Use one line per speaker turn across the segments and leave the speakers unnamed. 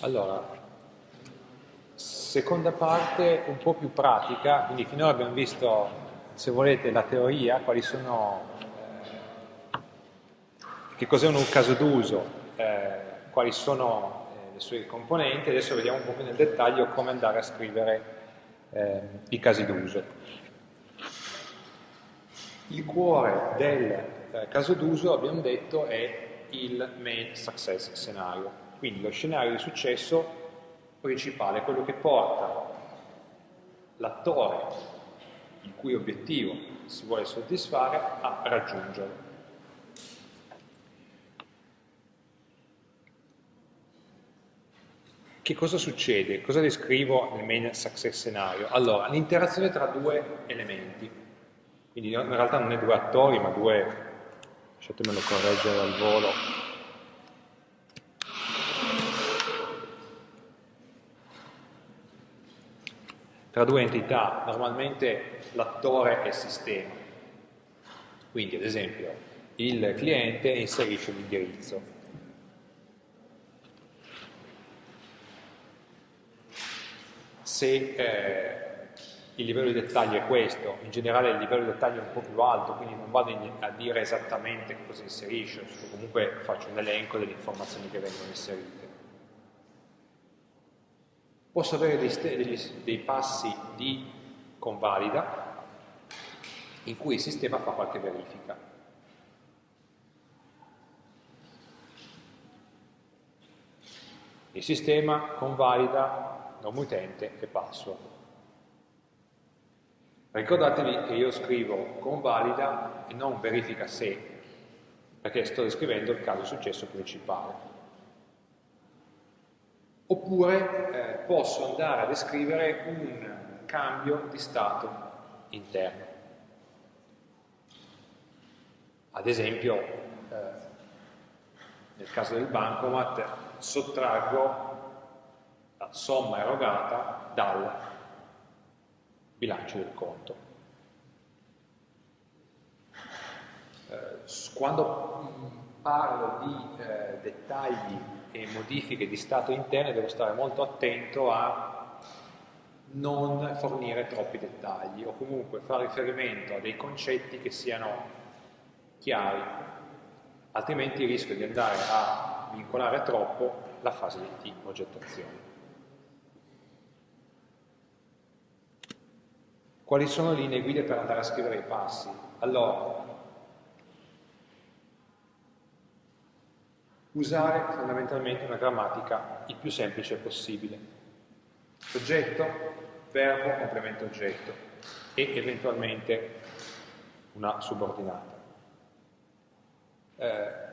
Allora, seconda parte un po' più pratica, quindi finora abbiamo visto, se volete, la teoria, quali sono, eh, che cos'è un caso d'uso, eh, quali sono eh, le sue componenti, adesso vediamo un po' più nel dettaglio come andare a scrivere eh, i casi d'uso. Il cuore del eh, caso d'uso, abbiamo detto, è il main success scenario, quindi lo scenario di successo principale, quello che porta l'attore il cui obiettivo si vuole soddisfare a raggiungerlo. Che cosa succede? Cosa descrivo nel main success scenario? Allora, l'interazione tra due elementi, quindi in realtà non è due attori, ma due, lasciatemelo correggere al volo, tra due entità, normalmente l'attore e il sistema. Quindi, ad esempio, il cliente inserisce l'indirizzo. Se eh, il livello di dettaglio è questo, in generale il livello di dettaglio è un po' più alto, quindi non vado a dire esattamente cosa inserisce, comunque faccio un elenco delle informazioni che vengono inserite posso avere dei, dei, dei passi di convalida in cui il sistema fa qualche verifica. Il sistema convalida nome utente e password. Ricordatevi che io scrivo convalida e non verifica se, perché sto descrivendo il caso successo principale oppure eh, posso andare a descrivere un cambio di stato interno. Ad esempio, eh, nel caso del bancomat, sottraggo la somma erogata dal bilancio del conto. Eh, quando parlo di eh, dettagli e modifiche di stato interne devo stare molto attento a non fornire troppi dettagli o comunque fare riferimento a dei concetti che siano chiari, altrimenti rischio di andare a vincolare troppo la fase di progettazione. Quali sono le linee guida per andare a scrivere i passi? Allora, usare fondamentalmente una grammatica il più semplice possibile. Soggetto, verbo, complemento oggetto e eventualmente una subordinata. Eh,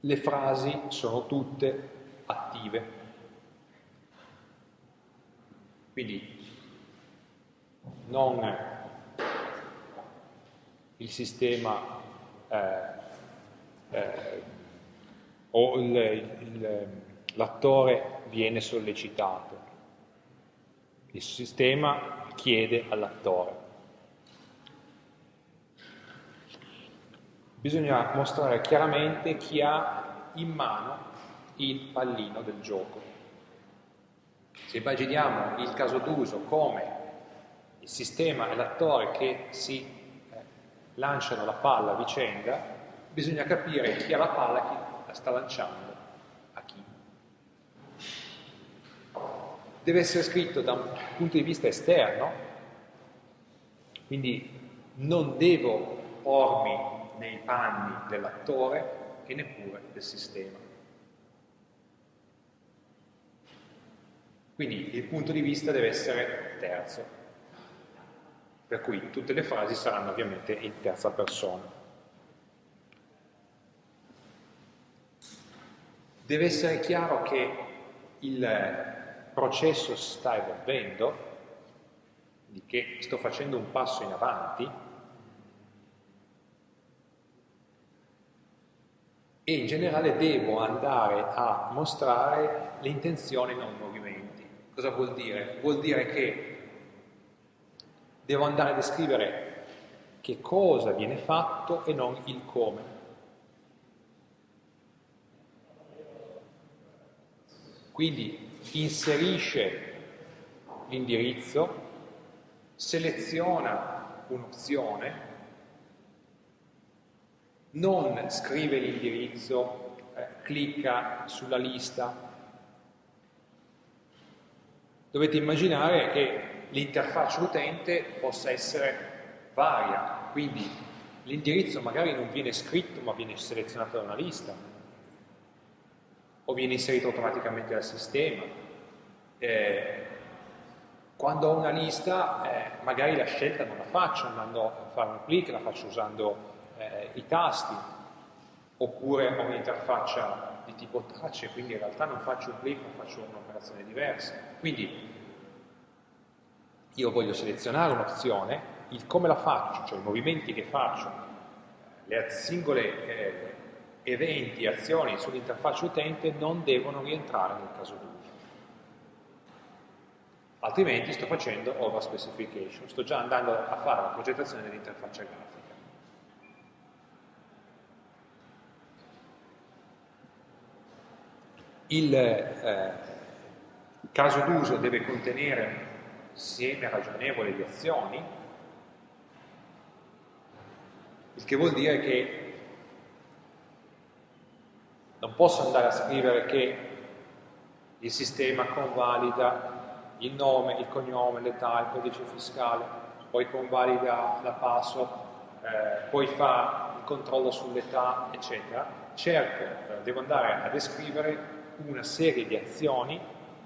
le frasi sono tutte attive, quindi non il sistema eh, eh, o l'attore viene sollecitato. Il sistema chiede all'attore. Bisogna mostrare chiaramente chi ha in mano il pallino del gioco. Se immaginiamo il caso d'uso come il sistema e l'attore che si eh, lanciano la palla a vicenda, bisogna capire chi ha la palla e chi la sta lanciando a chi. Deve essere scritto da un punto di vista esterno, quindi non devo pormi nei panni dell'attore e neppure del sistema. Quindi il punto di vista deve essere terzo, per cui tutte le frasi saranno ovviamente in terza persona. Deve essere chiaro che il processo sta evolvendo, di che sto facendo un passo in avanti, e in generale devo andare a mostrare le intenzioni non movimenti. Cosa vuol dire? Vuol dire che devo andare a descrivere che cosa viene fatto e non il come. Quindi inserisce l'indirizzo, seleziona un'opzione, non scrive l'indirizzo, eh, clicca sulla lista. Dovete immaginare che l'interfaccia utente possa essere varia, quindi l'indirizzo magari non viene scritto ma viene selezionato da una lista, o viene inserito automaticamente dal sistema. Eh, quando ho una lista, eh, magari la scelta non la faccio andando a fare un clic, la faccio usando eh, i tasti, oppure ho un'interfaccia di tipo touch, quindi in realtà non faccio un clic, ma faccio un'operazione diversa. Quindi io voglio selezionare un'opzione, il come la faccio, cioè i movimenti che faccio, le singole eh, eventi, azioni sull'interfaccia utente non devono rientrare nel caso d'uso. Altrimenti sto facendo over specification, sto già andando a fare la progettazione dell'interfaccia grafica. Il eh, caso d'uso deve contenere insieme ragionevole di azioni, il che vuol dire che non posso andare a scrivere che il sistema convalida il nome, il cognome, l'età, il codice fiscale, poi convalida la password, eh, poi fa il controllo sull'età, eccetera. Certo, eh, devo andare a descrivere una serie di azioni,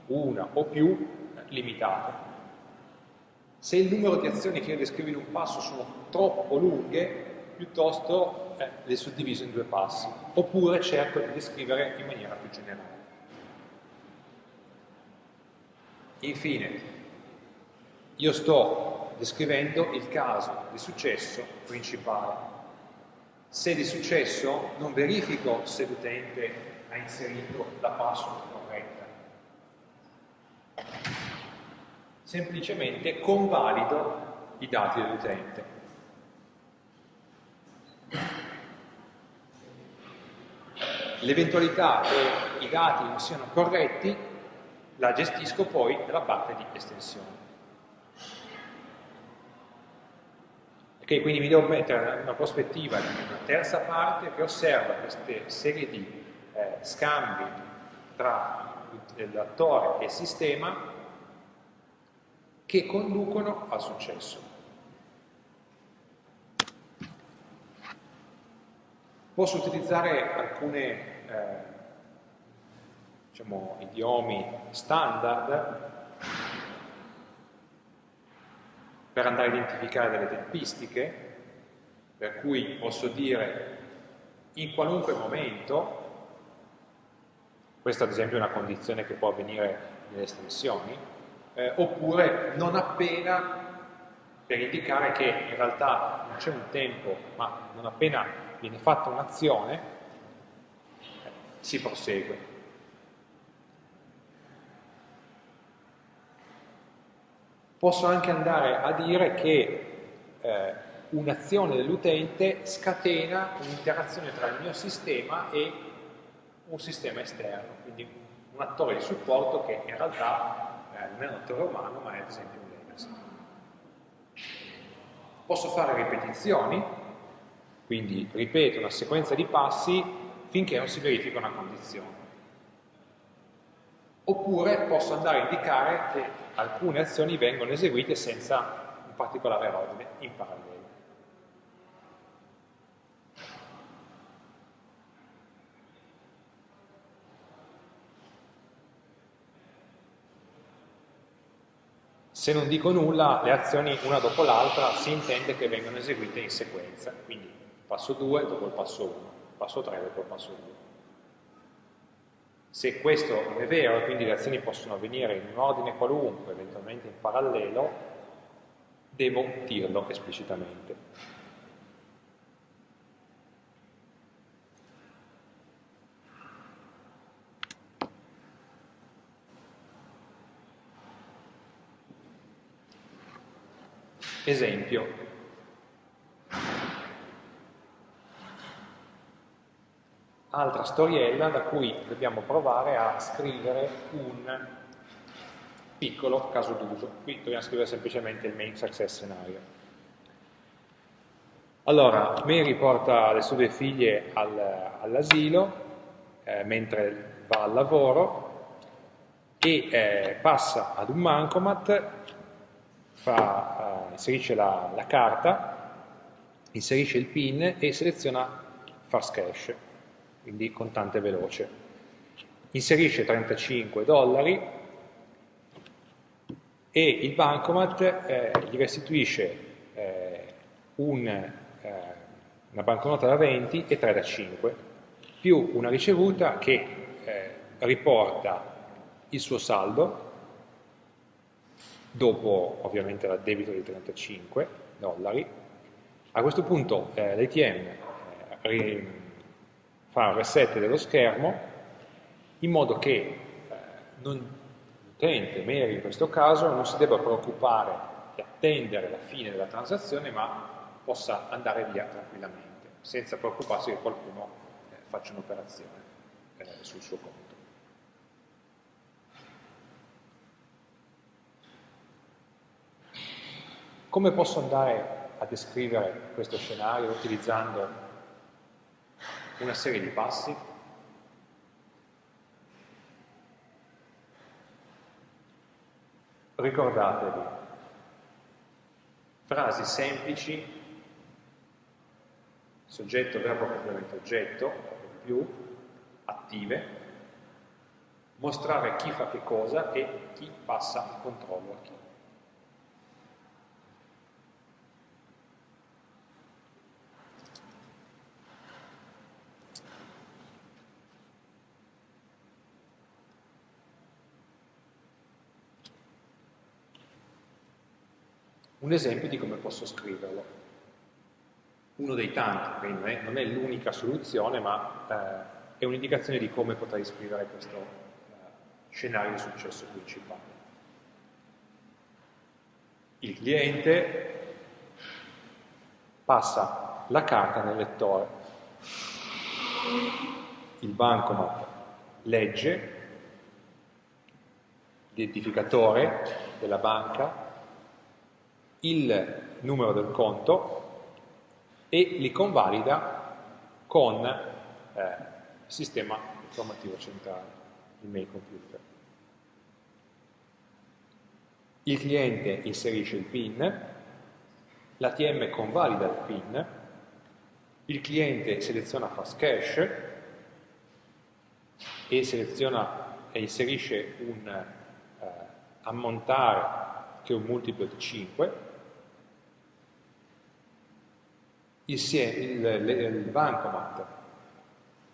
una o più, eh, limitate. Se il numero di azioni che io descrivo in un passo sono troppo lunghe, piuttosto eh, le suddiviso in due passi, oppure cerco di descrivere in maniera più generale. Infine, io sto descrivendo il caso di successo principale. Se di successo non verifico se l'utente ha inserito la password semplicemente convalido i dati dell'utente. L'eventualità che i dati non siano corretti la gestisco poi nella parte di estensione. Ok, quindi mi devo mettere una prospettiva di una terza parte che osserva queste serie di eh, scambi tra l'attore e il sistema che conducono al successo. Posso utilizzare alcuni eh, diciamo, idiomi standard per andare a identificare delle tempistiche, per cui posso dire in qualunque momento, questa ad esempio è una condizione che può avvenire nelle estensioni, eh, oppure non appena per indicare che in realtà non c'è un tempo, ma non appena viene fatta un'azione, si prosegue. Posso anche andare a dire che eh, un'azione dell'utente scatena un'interazione tra il mio sistema e un sistema esterno, quindi un attore di supporto che in realtà eh, non è un attore umano, ma è ad esempio un legacy. Posso fare ripetizioni, quindi ripeto una sequenza di passi finché non si verifica una condizione. Oppure posso andare a indicare che alcune azioni vengono eseguite senza un particolare ordine in parallelo. Se non dico nulla, le azioni una dopo l'altra si intende che vengano eseguite in sequenza, quindi passo 2 dopo il passo 1, passo 3 dopo il passo 2. Se questo è vero, quindi le azioni possono avvenire in un ordine qualunque, eventualmente in parallelo, devo dirlo esplicitamente. Esempio. Altra storiella da cui dobbiamo provare a scrivere un piccolo caso d'uso. Qui dobbiamo scrivere semplicemente il main success scenario. Allora, Mary porta le sue figlie al, all'asilo eh, mentre va al lavoro e eh, passa ad un bancomat, fa, eh, inserisce la, la carta, inserisce il PIN e seleziona fast cash, quindi contante veloce. Inserisce 35 dollari e il bancomat eh, gli restituisce eh, un, eh, una banconota da 20 e 3 da 5, più una ricevuta che eh, riporta il suo saldo, dopo ovviamente l'addebito di 35 dollari. A questo punto eh, l'ATM eh, fa un reset dello schermo in modo che eh, l'utente, Mary in questo caso, non si debba preoccupare di attendere la fine della transazione, ma possa andare via tranquillamente, senza preoccuparsi che qualcuno eh, faccia un'operazione eh, sul suo conto. Come posso andare a descrivere questo scenario utilizzando una serie di passi? Ricordatevi, frasi semplici, soggetto, verbo, complemento, oggetto, più, attive, mostrare chi fa che cosa e chi passa il controllo a chi. Un esempio di come posso scriverlo. Uno dei tanti, quindi non è, è l'unica soluzione, ma eh, è un'indicazione di come potrei scrivere questo eh, scenario di successo principale. Il cliente passa la carta nel lettore, il bancomat legge l'identificatore della banca il numero del conto e li convalida con eh, il sistema informativo centrale, il mail computer. Il cliente inserisce il PIN, l'ATM convalida il PIN, il cliente seleziona fast cash e seleziona e inserisce un eh, ammontare che è un multiplo di 5 il, il, il bancomat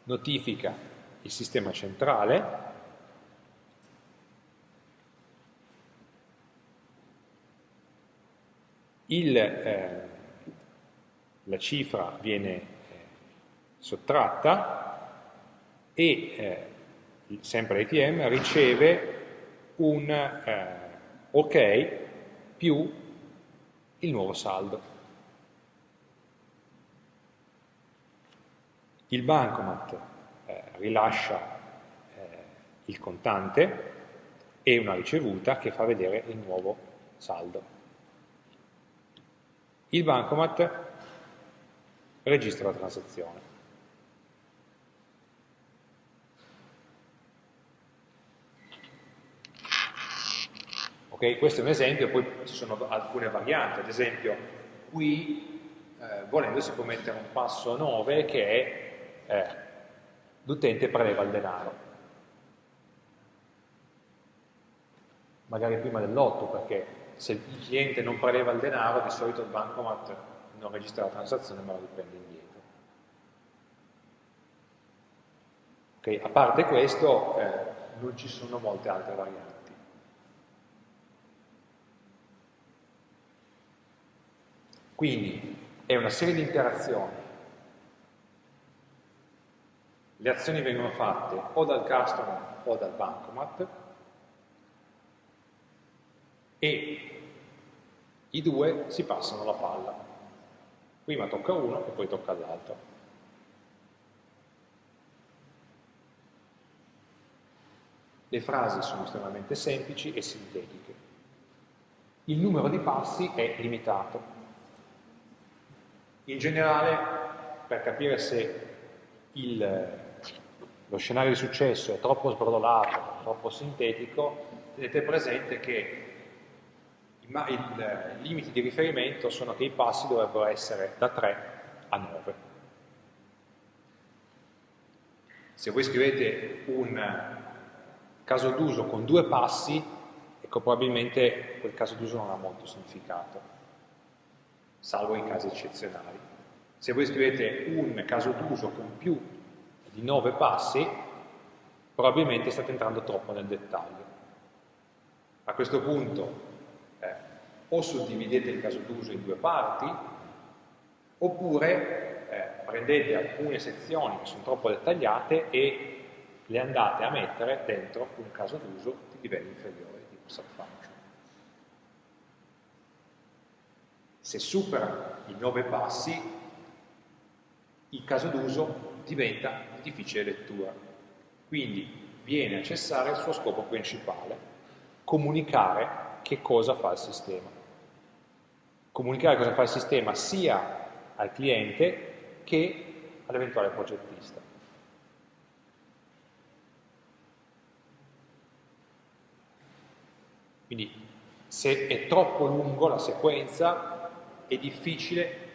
notifica il sistema centrale il, eh, la cifra viene eh, sottratta e eh, sempre l'ATM riceve un eh, ok più il nuovo saldo. Il bancomat eh, rilascia eh, il contante e una ricevuta che fa vedere il nuovo saldo. Il bancomat registra la transazione. Ok, questo è un esempio, poi ci sono alcune varianti, ad esempio qui eh, volendo si può mettere un passo 9 che è eh, l'utente preleva il denaro. Magari prima dell'8 perché se il cliente non preleva il denaro di solito il bancomat non registra la transazione ma la riprende indietro. Okay, a parte questo eh, non ci sono molte altre varianti. Quindi è una serie di interazioni le azioni vengono fatte o dal customer o dal bancomat e i due si passano la palla. Prima tocca uno e poi tocca all'altro. Le frasi sono estremamente semplici e sintetiche. Il numero di passi è limitato. In generale, per capire se il, lo scenario di successo è troppo sbrodolato, troppo sintetico, tenete presente che i, i limiti di riferimento sono che i passi dovrebbero essere da 3 a 9. Se voi scrivete un caso d'uso con due passi, ecco probabilmente quel caso d'uso non ha molto significato, salvo in casi eccezionali. Se voi scrivete un caso d'uso con più di nove passi, probabilmente state entrando troppo nel dettaglio. A questo punto eh, o suddividete il caso d'uso in due parti, oppure eh, prendete alcune sezioni che sono troppo dettagliate e le andate a mettere dentro un caso d'uso di livello inferiore, tipo subfunction. Se supera i nove passi, il caso d'uso diventa di difficile lettura, quindi viene a cessare il suo scopo principale, comunicare che cosa fa il sistema. Comunicare cosa fa il sistema sia al cliente che all'eventuale progettista. Quindi se è troppo lungo la sequenza è difficile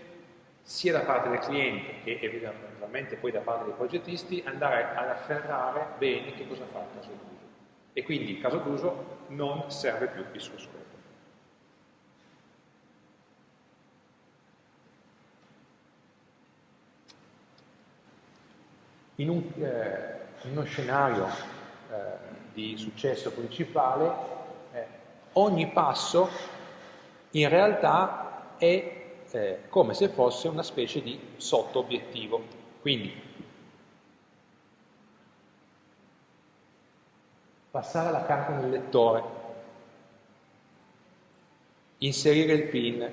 sia da parte del cliente che eventualmente poi da parte dei progettisti andare ad afferrare bene che cosa fa il caso d'uso. E quindi il caso d'uso non serve più il suo scopo. In, un, eh, in uno scenario eh, di successo principale ogni passo in realtà è eh, come se fosse una specie di sotto-obiettivo. Quindi, passare la carta nel lettore, inserire il PIN,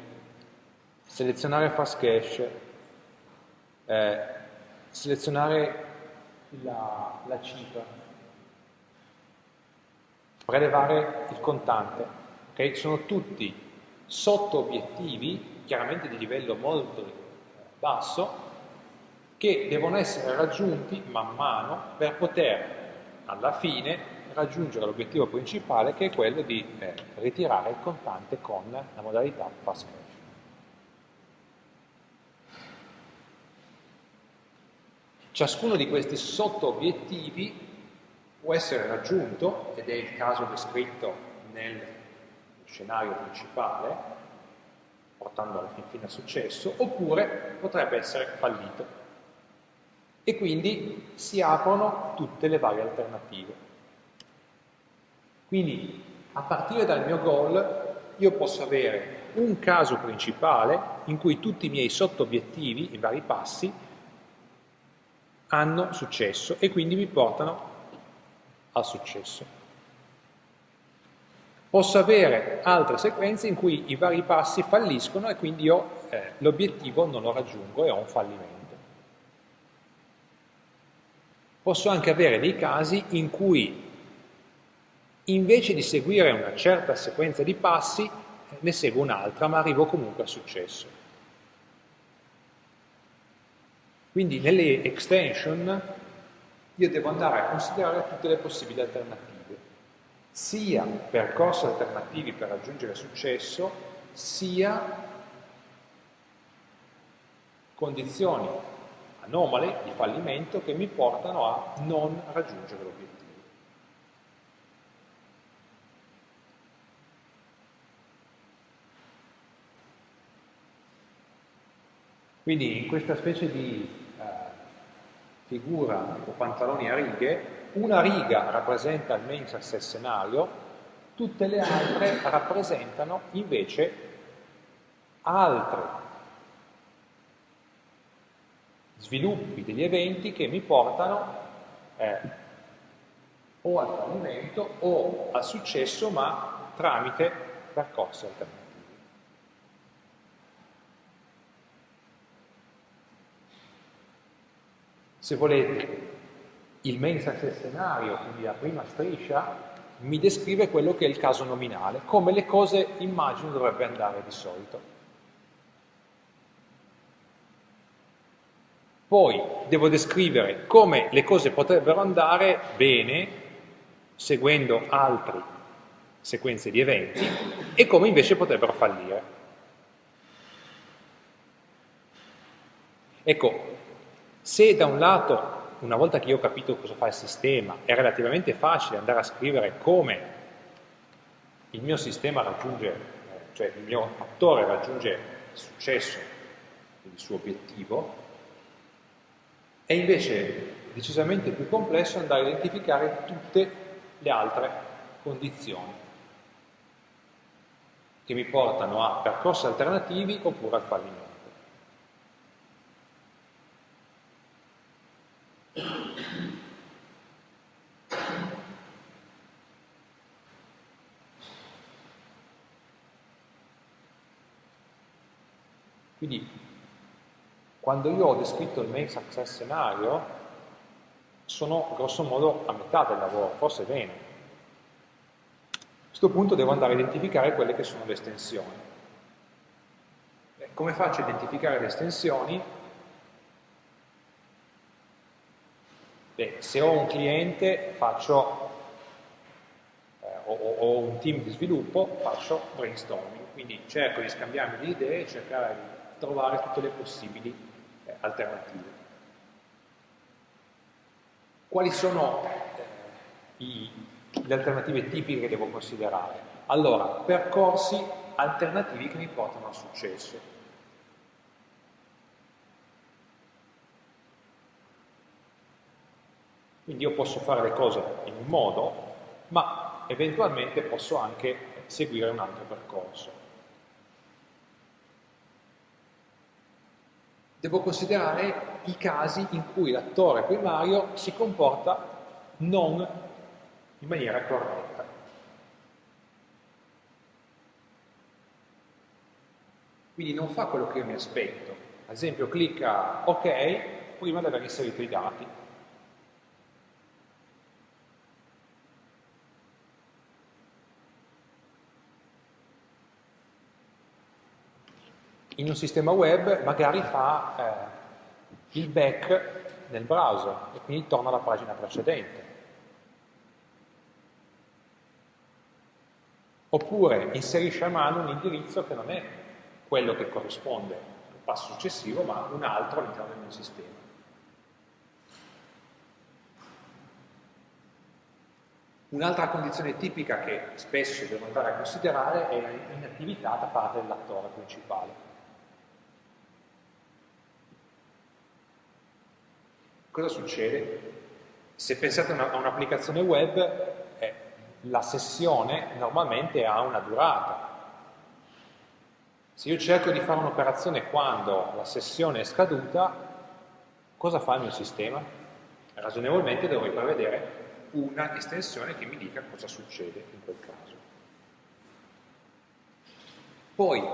selezionare fast cache, eh, selezionare la, la cifra, prelevare il contante. Okay? Sono tutti sotto obiettivi, chiaramente di livello molto basso, che devono essere raggiunti man mano per poter alla fine raggiungere l'obiettivo principale che è quello di eh, ritirare il contante con la modalità fast cash. Ciascuno di questi sotto obiettivi può essere raggiunto, ed è il caso descritto nel scenario principale, portando alla fin fine a successo, oppure potrebbe essere fallito. E quindi si aprono tutte le varie alternative. Quindi a partire dal mio goal io posso avere un caso principale in cui tutti i miei sotto-obiettivi, i vari passi, hanno successo e quindi mi portano al successo. Posso avere altre sequenze in cui i vari passi falliscono e quindi io eh, l'obiettivo non lo raggiungo e ho un fallimento. Posso anche avere dei casi in cui invece di seguire una certa sequenza di passi ne seguo un'altra ma arrivo comunque al successo. Quindi nelle extension io devo andare a considerare tutte le possibili alternative, sia percorsi alternativi per raggiungere successo, sia condizioni anomale di fallimento che mi portano a non raggiungere l'obiettivo. Quindi in questa specie di figura o pantaloni a righe, una riga rappresenta il main success scenario, tutte le altre rappresentano invece altri sviluppi degli eventi che mi portano eh, o al fallimento o al successo ma tramite percorsi alternativi. Se volete, il main success scenario, quindi la prima striscia, mi descrive quello che è il caso nominale, come le cose immagino dovrebbe andare di solito. Poi devo descrivere come le cose potrebbero andare bene, seguendo altre sequenze di eventi, e come invece potrebbero fallire. Ecco, se da un lato una volta che io ho capito cosa fa il sistema, è relativamente facile andare a scrivere come il mio sistema raggiunge, cioè il mio attore raggiunge il successo, il suo obiettivo, è invece decisamente più complesso andare a identificare tutte le altre condizioni che mi portano a percorsi alternativi oppure al fallimento. Quindi quando io ho descritto il main success scenario sono grosso modo a metà del lavoro, forse bene. A questo punto devo andare a identificare quelle che sono le estensioni. come faccio a identificare le estensioni? Beh, se ho un cliente faccio, eh, o, o, un team di sviluppo, faccio brainstorming, quindi cerco di scambiarmi le idee, cercare di trovare tutte le possibili eh, alternative. Quali sono eh, i, le alternative tipiche che devo considerare? Allora, percorsi alternativi che mi portano al successo. Quindi io posso fare le cose in un modo, ma eventualmente posso anche seguire un altro percorso. devo considerare i casi in cui l'attore primario si comporta non in maniera corretta. Quindi non fa quello che io mi aspetto. Ad esempio clicca OK prima di aver inserito i dati. In un sistema web magari fa eh, il back nel browser e quindi torna alla pagina precedente. Oppure inserisce a mano un indirizzo che non è quello che corrisponde al passo successivo, ma un altro all'interno del mio sistema. Un'altra condizione tipica che spesso devo andare a considerare è l'inattività da parte dell'attore principale. Cosa succede? Se pensate a un'applicazione web, eh, la sessione normalmente ha una durata. Se io cerco di fare un'operazione quando la sessione è scaduta, cosa fa il mio sistema? Ragionevolmente dovrei prevedere una estensione che mi dica cosa succede in quel caso. Poi,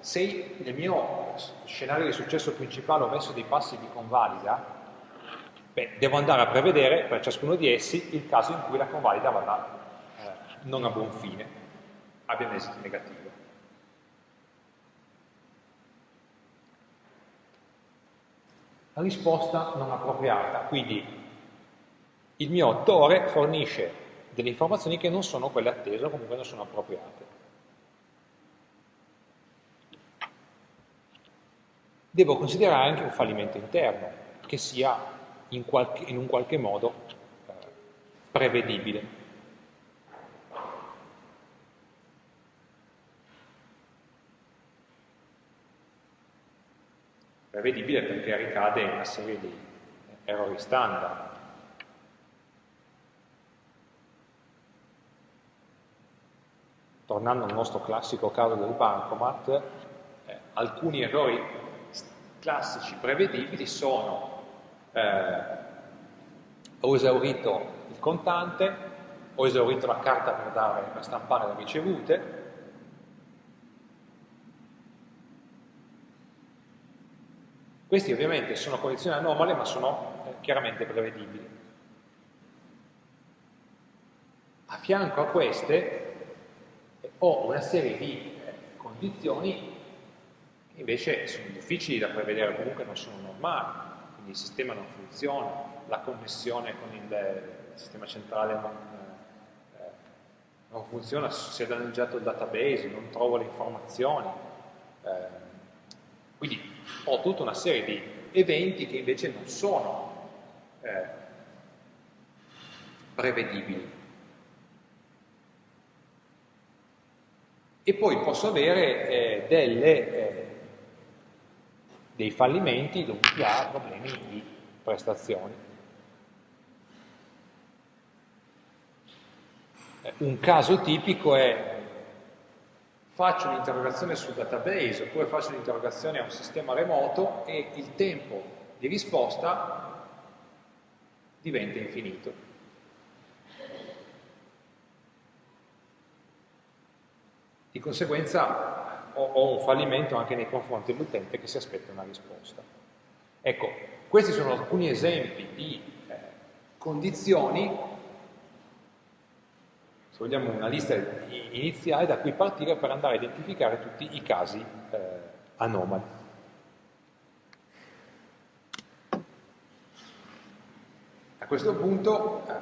se nel mio scenario di successo principale ho messo dei passi di convalida, Beh, devo andare a prevedere per ciascuno di essi il caso in cui la convalida vada eh, non a buon fine, abbia un esito negativo. La risposta non appropriata, quindi il mio attore fornisce delle informazioni che non sono quelle attese o comunque non sono appropriate. Devo considerare anche un fallimento interno, che sia in, qualche, in un qualche modo eh, prevedibile. Prevedibile perché ricade in una serie di errori standard. Tornando al nostro classico caso del bancomat, eh, alcuni errori classici prevedibili sono eh, ho esaurito il contante, ho esaurito la carta per, dare, per stampare le ricevute, Questi ovviamente sono condizioni anomale ma sono eh, chiaramente prevedibili. A fianco a queste ho una serie di eh, condizioni che invece sono difficili da prevedere, comunque non sono normali, il sistema non funziona, la connessione con il sistema centrale non, eh, non funziona, si è danneggiato il database, non trovo le informazioni. Eh, quindi ho tutta una serie di eventi che invece non sono eh, prevedibili. E poi posso avere eh, delle, eh, dei fallimenti dovuti a problemi di prestazioni. Eh, un caso tipico è faccio un'interrogazione sul database oppure faccio un'interrogazione a un sistema remoto e il tempo di risposta diventa infinito. Di conseguenza ho, ho un fallimento anche nei confronti dell'utente che si aspetta una risposta. Ecco, questi sono alcuni esempi di eh, condizioni, se vogliamo una lista iniziale da cui partire per andare a identificare tutti i casi eh, anomali. A questo punto, eh,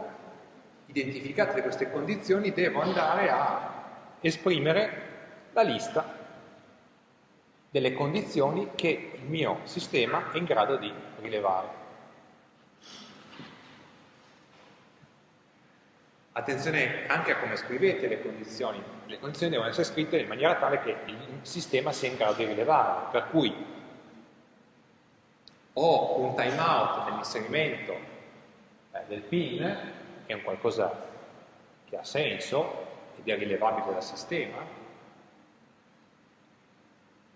identificate queste condizioni, devo andare a esprimere la lista delle condizioni che il mio sistema è in grado di rilevare. Attenzione anche a come scrivete le condizioni. Le condizioni devono essere scritte in maniera tale che il sistema sia in grado di rilevare. Per cui ho un timeout nell'inserimento eh, del PIN, che è un qualcosa che ha senso, ed è rilevabile dal sistema,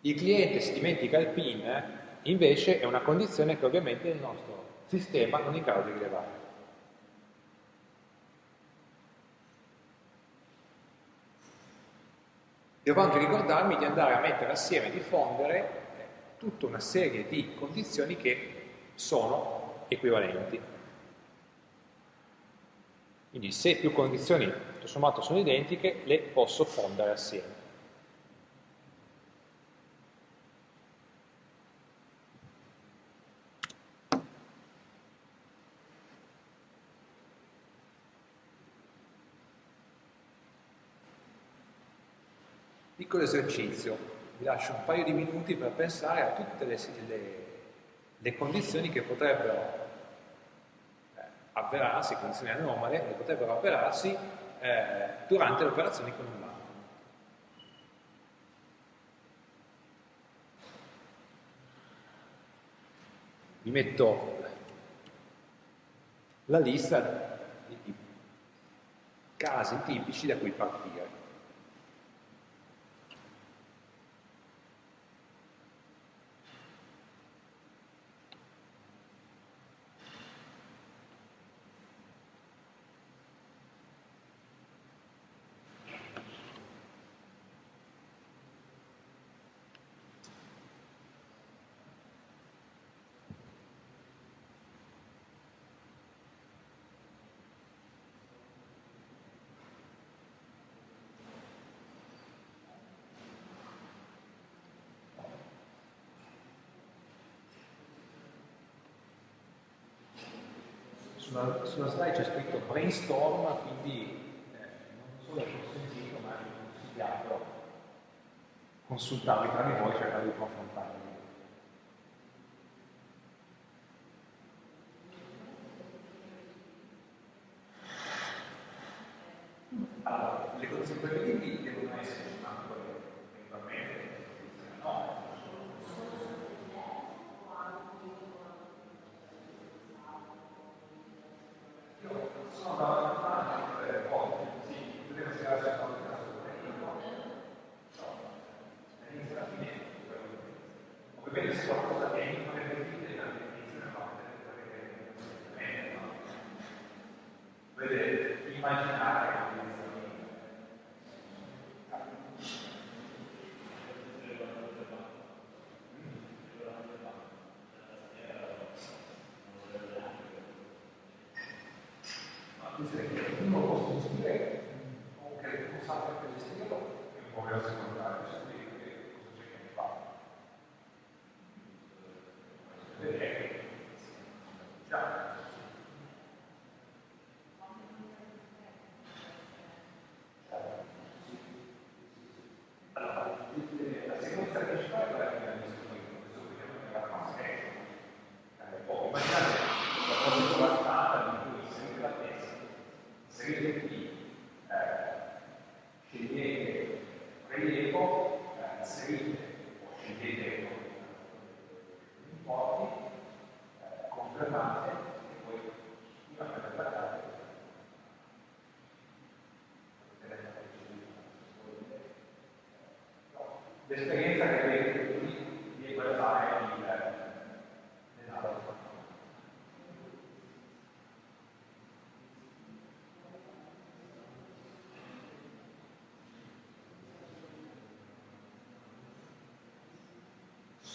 il cliente si dimentica il PIN, invece è una condizione che ovviamente il nostro sistema non è in grado di rilevare. Devo anche ricordarmi di andare a mettere assieme, di fondere eh, tutta una serie di condizioni che sono equivalenti. Quindi se più condizioni tutto sommato sono identiche, le posso fondere assieme. Piccolo esercizio, vi lascio un paio di minuti per pensare a tutte le, le, le condizioni che potrebbero avverarsi, condizioni anomale, che potrebbero avverarsi eh, durante le operazioni con un banco. Vi metto la lista di casi tipici da cui partire. Sulla, sulla slide c'è scritto brainstorm, quindi eh, non solo è consentito ma è consigliato consultarvi tra di voi cercare di confrontarvi.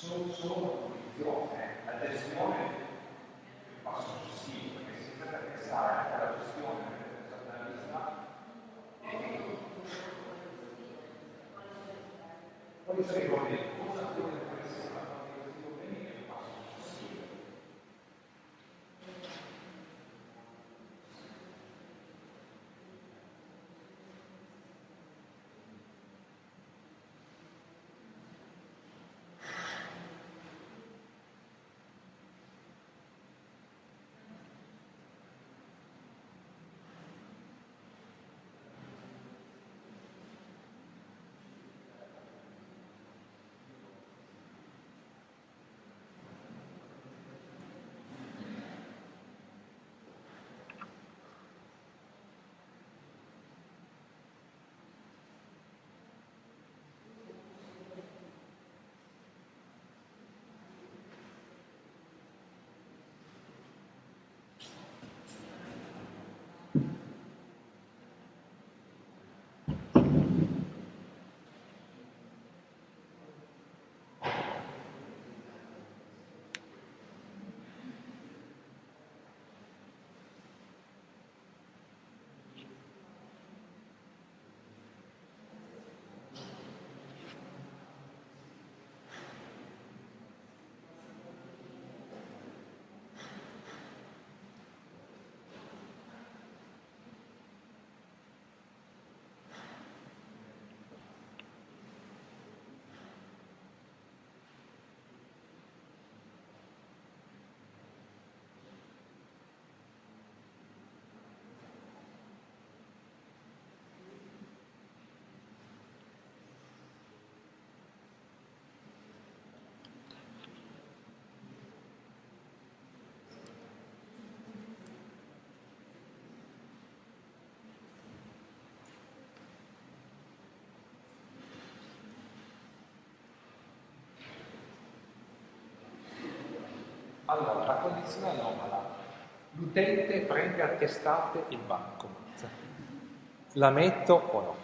Solo, solo condizione, la gestione passo successivo, perché si deve pensare anche alla gestione della vista e quali sono i problemi? Allora, la condizione anomala. L'utente prende a testate il bancomat. La metto o no?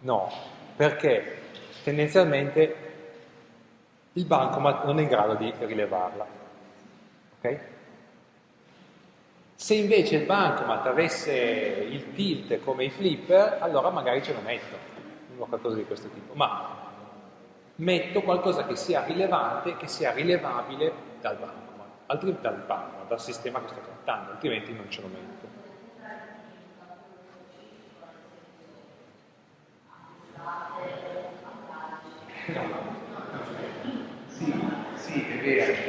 No, perché tendenzialmente il bancomat non è in grado di rilevarla. Ok? Se invece il bancomat avesse il tilt come i flipper, allora magari ce lo metto, qualcosa di questo tipo. Ma metto qualcosa che sia rilevante, che sia rilevabile dal bancomat, dal bancomat, dal sistema che sto trattando, altrimenti non ce lo metto. No. Sì, sì, è vero.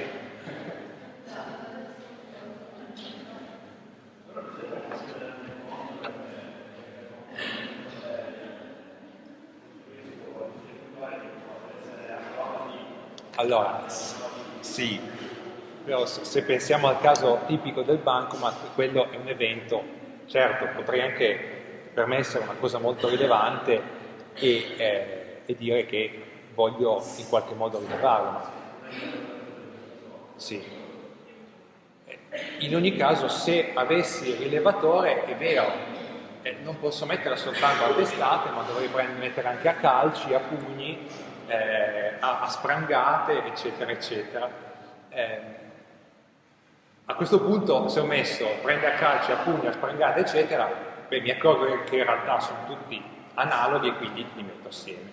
Allora, sì, però se pensiamo al caso tipico del bancomat, quello è un evento, certo, potrei anche per me essere una cosa molto rilevante e, eh, e dire che voglio in qualche modo rilevarlo, sì. In ogni caso, se avessi il rilevatore, è vero, eh, non posso metterla soltanto a testate, ma dovrei mettere anche a calci, a pugni, eh, a, a, sprangate, eccetera, eccetera. Eh, a questo punto, se ho messo prende a calci, a pugni, a sprangate, eccetera, beh, mi accorgo che in realtà sono tutti analoghi e quindi li metto assieme.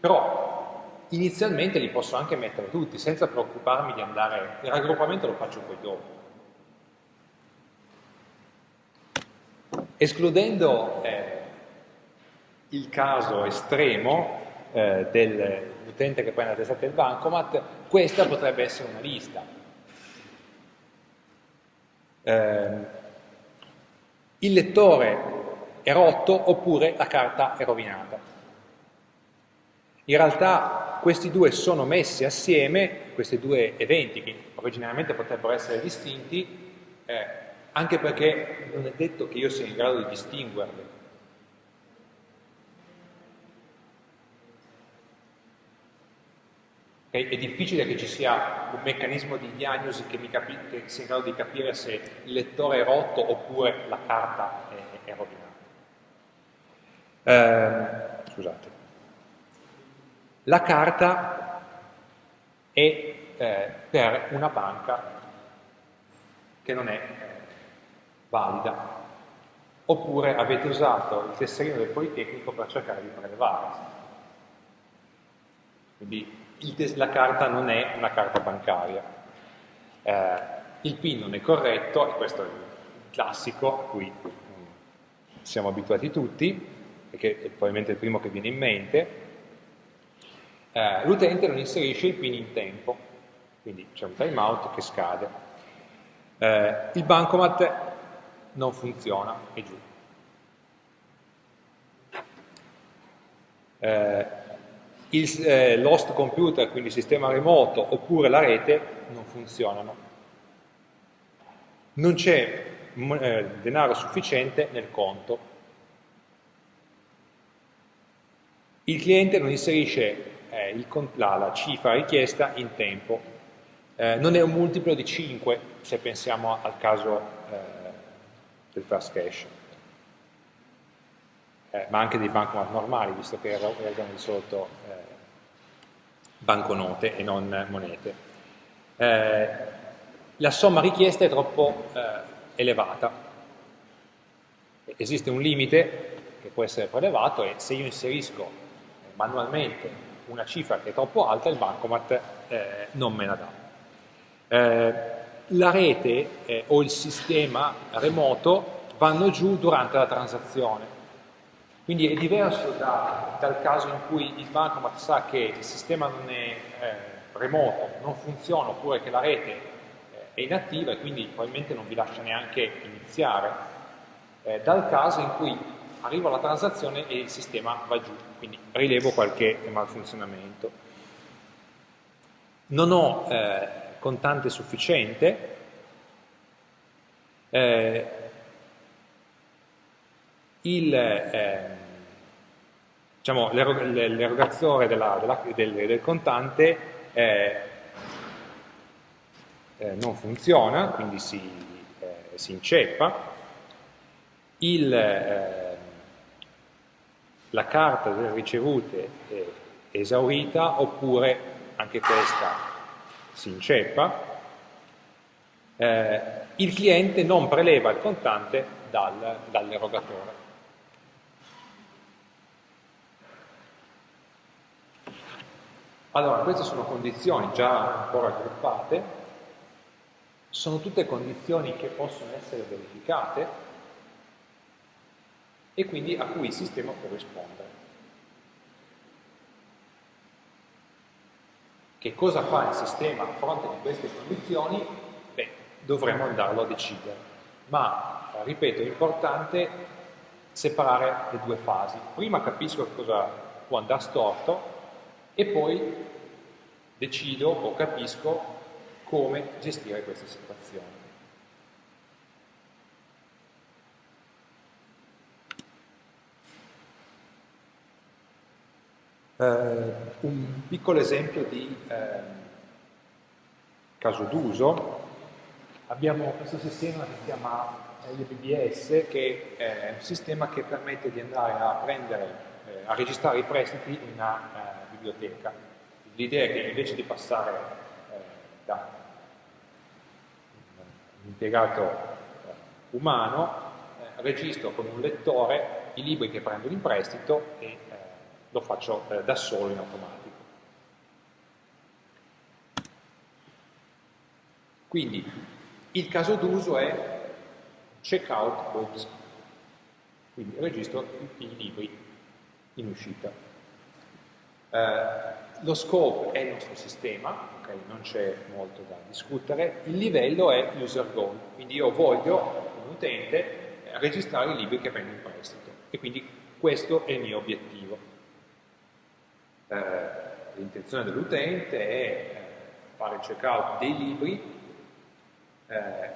Però inizialmente li posso anche mettere tutti senza preoccuparmi di andare, il raggruppamento lo faccio poi dopo. Escludendo eh, il caso estremo eh, dell'utente che prende la testata del bancomat, questa potrebbe essere una lista. Eh, il lettore è rotto oppure la carta è rovinata. In realtà questi due sono messi assieme, questi due eventi che originariamente potrebbero essere distinti, eh, anche perché non è detto che io sia in grado di distinguerli Okay? È difficile che ci sia un meccanismo di diagnosi che, che, sia in grado di capire se il lettore è rotto oppure la carta è, è rovinata. Eh, scusate. La carta è eh, per una banca che non è valida, oppure avete usato il tesserino del Politecnico per cercare di prelevare. Quindi la carta non è una carta bancaria. Eh, il PIN non è corretto, e questo è il classico a cui siamo abituati tutti, perché è probabilmente il primo che viene in mente. Eh, L'utente non inserisce il PIN in tempo, quindi c'è un timeout che scade. Eh, il bancomat non funziona, è giù. Eh, il eh, l'host computer, quindi il sistema remoto, oppure la rete, non funzionano. Non c'è eh, denaro sufficiente nel conto. Il cliente non inserisce eh, il, la, la, cifra richiesta in tempo. Eh, non è un multiplo di 5 se pensiamo al caso eh, del fast cash. Eh, ma anche dei bancomat normali, visto che erano di solito eh, banconote e non monete. Eh, la somma richiesta è troppo eh, elevata. Esiste un limite che può essere prelevato e se io inserisco manualmente una cifra che è troppo alta, il bancomat eh, non me la dà. Eh, la rete eh, o il sistema remoto vanno giù durante la transazione. Quindi è diverso da, dal caso in cui il bancomat sa che il sistema non è eh, remoto, non funziona, oppure che la rete eh, è inattiva e quindi probabilmente non vi lascia neanche iniziare, eh, dal caso in cui arriva la transazione e il sistema va giù, quindi rilevo qualche malfunzionamento. Non ho eh, contante sufficiente, eh, eh, diciamo, l'erogatore del, del, contante eh, eh, non funziona, quindi si, eh, si inceppa, il, eh, la carta delle ricevute è esaurita oppure anche questa si inceppa, eh, il cliente non preleva il contante dal, dall'erogatore. Allora, queste sono condizioni già un po' raggruppate, sono tutte condizioni che possono essere verificate e quindi a cui il sistema può rispondere. Che cosa fa il sistema a fronte di queste condizioni? Beh, dovremo andarlo a decidere. Ma, ripeto, è importante separare le due fasi. Prima capisco cosa può andare storto e poi decido o capisco come gestire queste situazioni. Uh, un piccolo esempio di uh, caso d'uso, abbiamo questo sistema che si chiama LBBS, che è un sistema che permette di andare a prendere, eh, a registrare i prestiti in una biblioteca. L'idea è che invece di passare eh, da un impiegato eh, umano, eh, registro con un lettore i libri che prendo in prestito e eh, lo faccio eh, da solo in automatico. Quindi il caso d'uso è checkout books, quindi registro i libri in uscita. Eh, lo scope è il nostro sistema, okay, non c'è molto da discutere, il livello è user goal, quindi io voglio, come utente, registrare i libri che prendo in prestito. E quindi questo è il mio obiettivo. Eh, L'intenzione dell'utente è eh, fare il checkout dei libri, eh,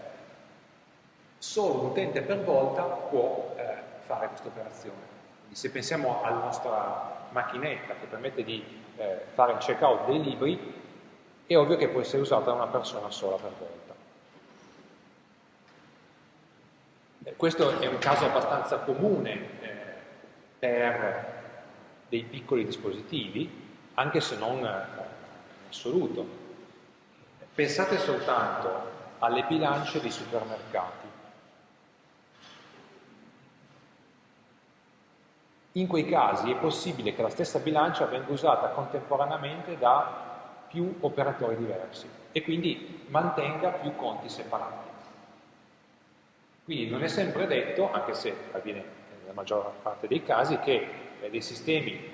solo un utente per volta può eh, fare questa operazione. Quindi se pensiamo alla nostra macchinetta che permette di eh, fare il checkout dei libri, è ovvio che può essere usata da una persona sola per volta. Eh, questo è un caso abbastanza comune eh, per dei piccoli dispositivi, anche se non in assoluto. Pensate soltanto alle bilance dei supermercati. In quei casi è possibile che la stessa bilancia venga usata contemporaneamente da più operatori diversi e quindi mantenga più conti separati. Quindi non è sempre detto, anche se avviene nella maggior parte dei casi, che eh, dei sistemi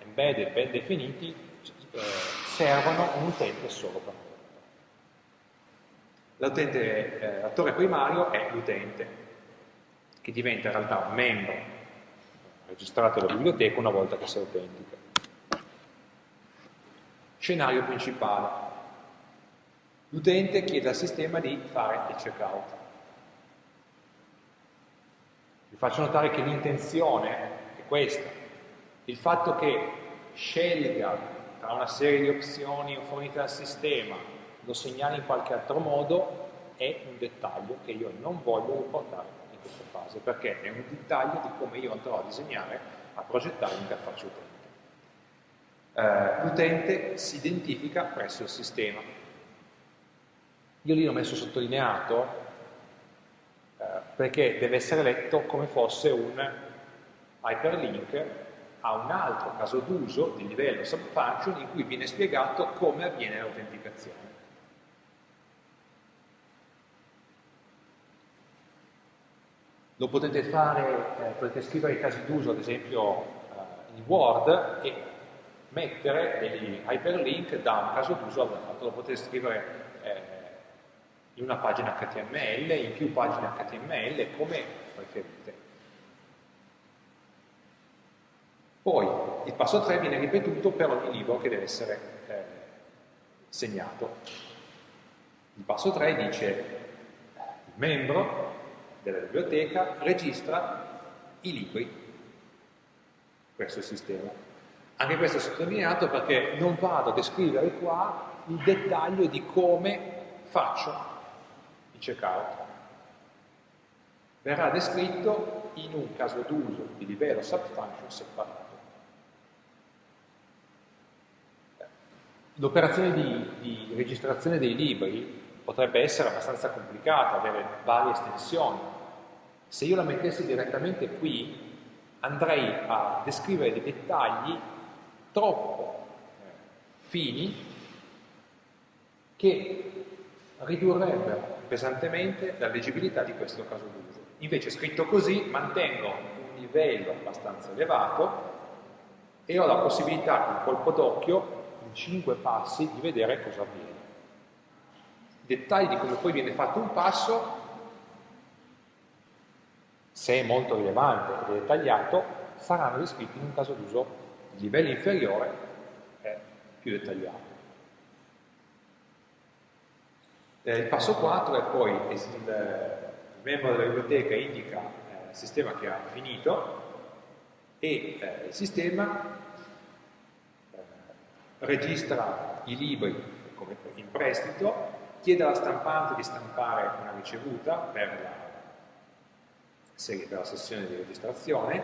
embedded ben definiti eh, servono un utente solo per eh, l'attore primario è l'utente, che diventa in realtà un membro registrato alla biblioteca una volta che si autentica. Scenario principale. L'utente chiede al sistema di fare il checkout. Vi faccio notare che l'intenzione è questa. Il fatto che scelga tra una serie di opzioni fornite dal sistema, lo segnali in qualche altro modo, è un dettaglio che io non voglio riportare questa fase, perché è un dettaglio di come io andrò a disegnare, a progettare l'interfaccia utente. Eh, l'utente si identifica presso il sistema. Io lì l'ho messo sottolineato eh, perché deve essere letto come fosse un hyperlink a un altro caso d'uso di livello subfunction in cui viene spiegato come avviene l'autenticazione. Lo potete fare, eh, potete scrivere i casi d'uso, ad esempio eh, in Word, e mettere degli hyperlink da un caso d'uso all'altro. Lo potete scrivere eh, in una pagina HTML, in più pagine HTML, come preferite. Poi il passo 3 viene ripetuto per ogni libro che deve essere eh, segnato. Il passo 3 dice il membro della biblioteca registra i libri questo è il sistema. Anche questo è sottolineato perché non vado a descrivere qua il dettaglio di come faccio il checkout. Verrà descritto in un caso d'uso di livello subfunction separato. L'operazione di, di registrazione dei libri potrebbe essere abbastanza complicata, avere varie estensioni. Se io la mettessi direttamente qui, andrei a descrivere dei dettagli troppo eh, fini che ridurrebbero pesantemente la leggibilità di questo caso d'uso. Invece scritto così mantengo un livello abbastanza elevato e ho la possibilità con colpo d'occhio in cinque passi di vedere cosa avviene dettagli di come poi viene fatto un passo, se è molto rilevante e dettagliato, saranno descritti in un caso d'uso di livello inferiore e più dettagliato. Eh, il passo 4 è poi il, membro della biblioteca indica eh, il sistema che ha finito e eh, il sistema registra i libri in prestito chiede alla stampante di stampare una ricevuta per la, per la sessione di registrazione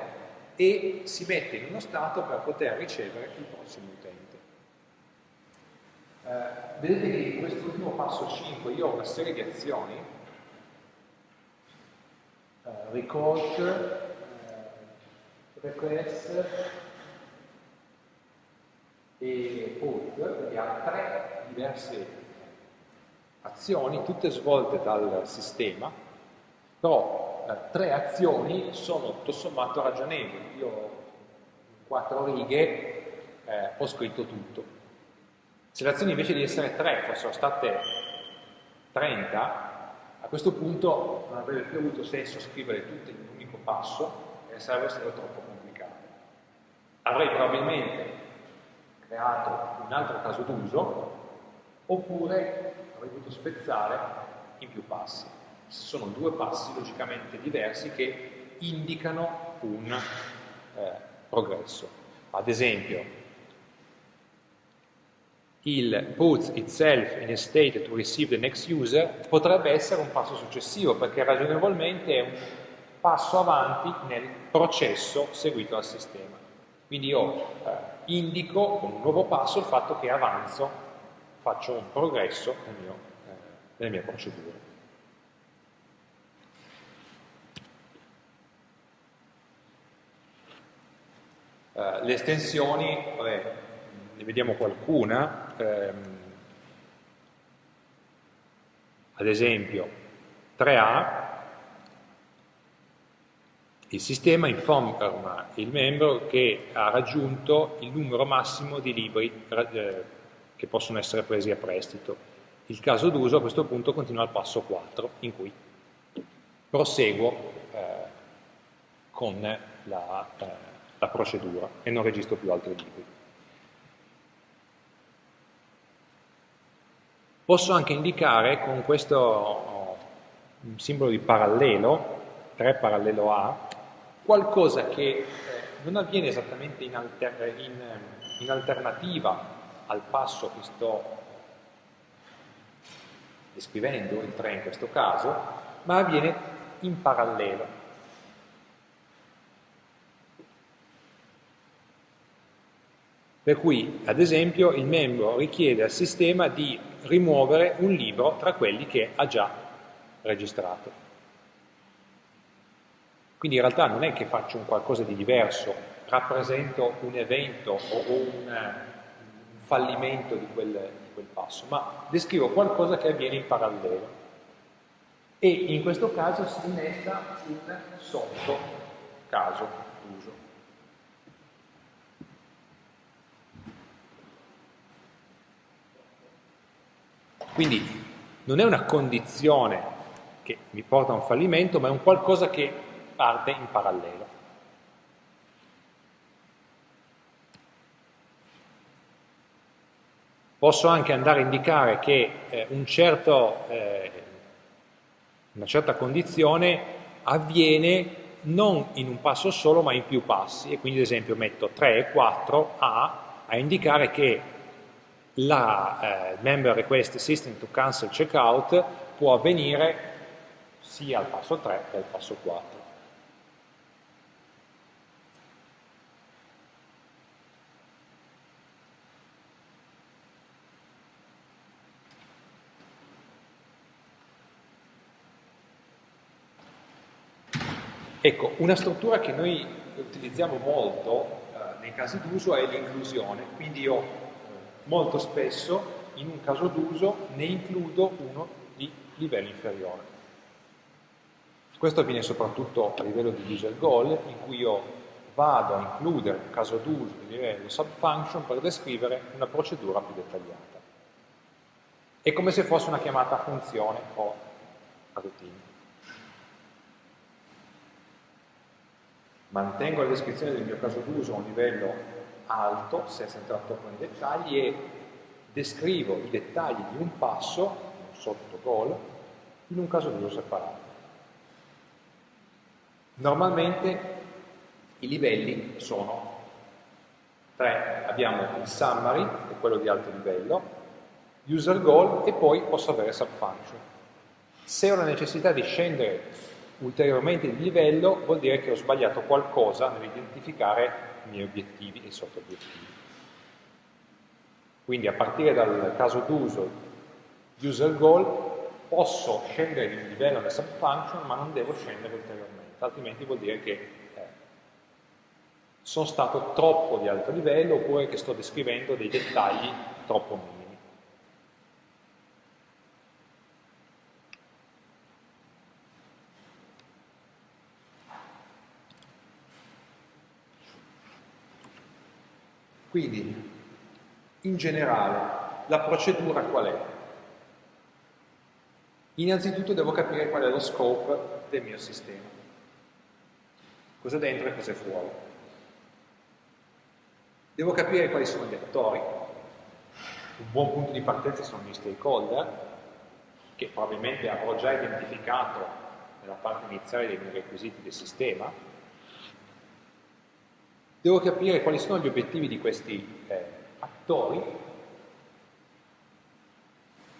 e si mette in uno stato per poter ricevere il prossimo utente. Eh, vedete che in quest'ultimo passo 5 io ho una serie di azioni, eh, record, eh, request e put, quindi ha tre diverse azioni, tutte svolte dal sistema, però eh, tre azioni sono tutto sommato ragionevoli. Io in quattro righe eh, ho scritto tutto. Se le azioni invece di essere tre fossero state 30, a questo punto non avrebbe più avuto senso scrivere tutte in un unico passo e sarebbe stato troppo complicato. Avrei probabilmente creato un altro caso d'uso oppure avrei dovuto spezzare in più passi. Sono due passi logicamente diversi che indicano un eh, progresso. Ad esempio, il puts itself in a state to receive the next user potrebbe essere un passo successivo perché ragionevolmente è un passo avanti nel processo seguito dal sistema. Quindi io eh, indico con un nuovo passo il fatto che avanzo, faccio un progresso nel mio, eh, nelle mie procedure. Uh, le estensioni, vabbè, ne vediamo qualcuna, ehm, ad esempio 3A, il sistema informa il membro che ha raggiunto il numero massimo di libri eh, che possono essere presi a prestito. Il caso d'uso a questo punto continua al passo 4, in cui proseguo eh, con la, eh, la procedura e non registro più altri libri. Posso anche indicare con questo oh, simbolo di parallelo, 3 parallelo A, qualcosa che eh, non avviene esattamente in, alter, in, in alternativa al passo che sto descrivendo, il 3 in questo caso, ma avviene in parallelo. Per cui, ad esempio, il membro richiede al sistema di rimuovere un libro tra quelli che ha già registrato. Quindi in realtà non è che faccio un qualcosa di diverso, rappresento un evento o un, fallimento di quel, di quel passo, ma descrivo qualcosa che avviene in parallelo. E in questo caso si innesta un sotto caso uso. Quindi non è una condizione che mi porta a un fallimento, ma è un qualcosa che parte in parallelo. Posso anche andare a indicare che eh, un certo, eh, una certa condizione avviene non in un passo solo ma in più passi e quindi ad esempio metto 3 e 4 A a indicare che la eh, member request system to cancel checkout può avvenire sia al passo 3 che al passo 4. Ecco, una struttura che noi utilizziamo molto eh, nei casi d'uso è l'inclusione, quindi io molto spesso in un caso d'uso ne includo uno di livello inferiore. Questo avviene soprattutto a livello di user goal, in cui io vado a includere un caso d'uso di livello subfunction per descrivere una procedura più dettagliata. È come se fosse una chiamata a funzione o a routine. Mantengo la descrizione del mio caso d'uso a un livello alto, senza entrare troppo nei dettagli, e descrivo i dettagli di un passo, sotto goal, in un caso d'uso separato. Normalmente i livelli sono tre, abbiamo il summary, che è quello di alto livello, user goal e poi posso avere subfunction. Se ho la necessità di scendere ulteriormente di livello vuol dire che ho sbagliato qualcosa nell'identificare i miei obiettivi e sotto-obiettivi. Quindi a partire dal caso d'uso user goal posso scendere di livello nel subfunction ma non devo scendere ulteriormente, altrimenti vuol dire che eh, sono stato troppo di alto livello oppure che sto descrivendo dei dettagli troppo minimi. Quindi, in generale, la procedura qual è? Innanzitutto devo capire qual è lo scope del mio sistema. Cosa dentro e cosa è fuori. Devo capire quali sono gli attori. Un buon punto di partenza sono gli stakeholder, che probabilmente avrò già identificato nella parte iniziale dei miei requisiti del sistema, Devo capire quali sono gli obiettivi di questi eh, attori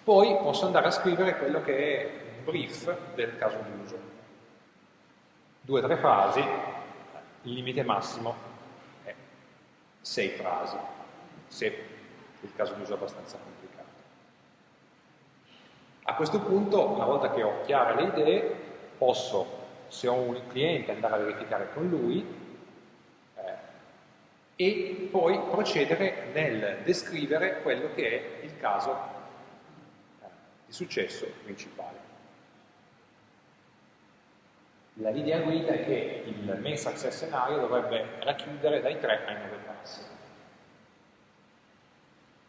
Poi posso andare a scrivere quello che è un brief del caso d'uso. Due o tre frasi, il limite massimo è sei frasi, se il caso d'uso è abbastanza complicato. A questo punto, una volta che ho chiare le idee, posso, se ho un cliente, andare a verificare con lui e poi procedere nel descrivere quello che è il caso eh, di successo principale. La linea guida è che il main success scenario dovrebbe racchiudere dai 3 ai 9 passi.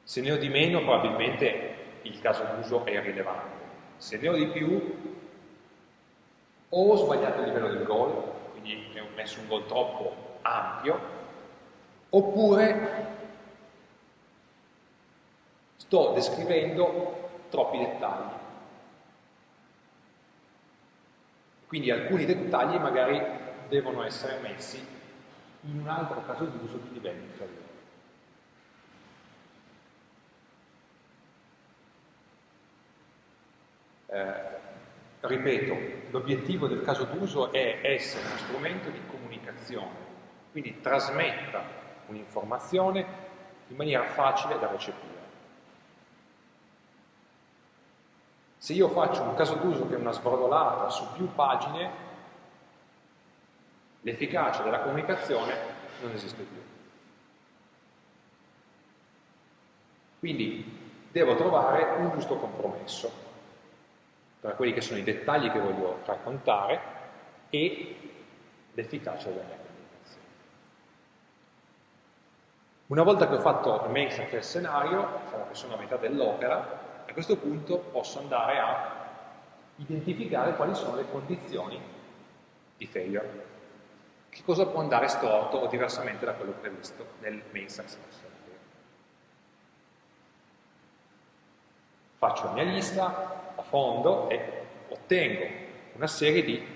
Se ne ho di meno probabilmente il caso d'uso è irrilevante. Se ne ho di più o ho sbagliato il livello del goal, quindi ho messo un goal troppo ampio, oppure sto descrivendo troppi dettagli. Quindi alcuni dettagli magari devono essere messi in un altro caso d'uso di livello inferiore. Eh, ripeto, l'obiettivo del caso d'uso è essere uno strumento di comunicazione, quindi trasmetta un'informazione in maniera facile da recepire. Se io faccio un caso d'uso che è una sbrodolata su più pagine, l'efficacia della comunicazione non esiste più. Quindi devo trovare un giusto compromesso tra quelli che sono i dettagli che voglio raccontare e l'efficacia della mia Una volta che ho fatto il main success scenario, diciamo che sono a metà dell'opera, a questo punto posso andare a identificare quali sono le condizioni di failure. Che cosa può andare storto o diversamente da quello previsto nel main success scenario. Faccio la mia lista a fondo e ottengo una serie di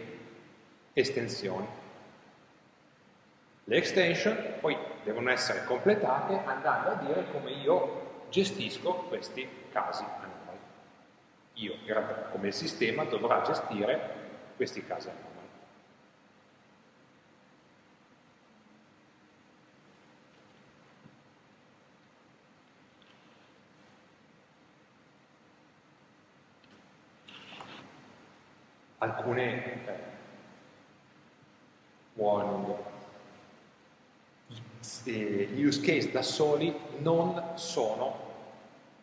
estensioni. Le extension poi devono essere completate andando a dire come io gestisco questi casi anomali. Io, in realtà, come sistema, dovrà gestire questi casi anomali. Alcune eh, warning gli use case da soli non sono,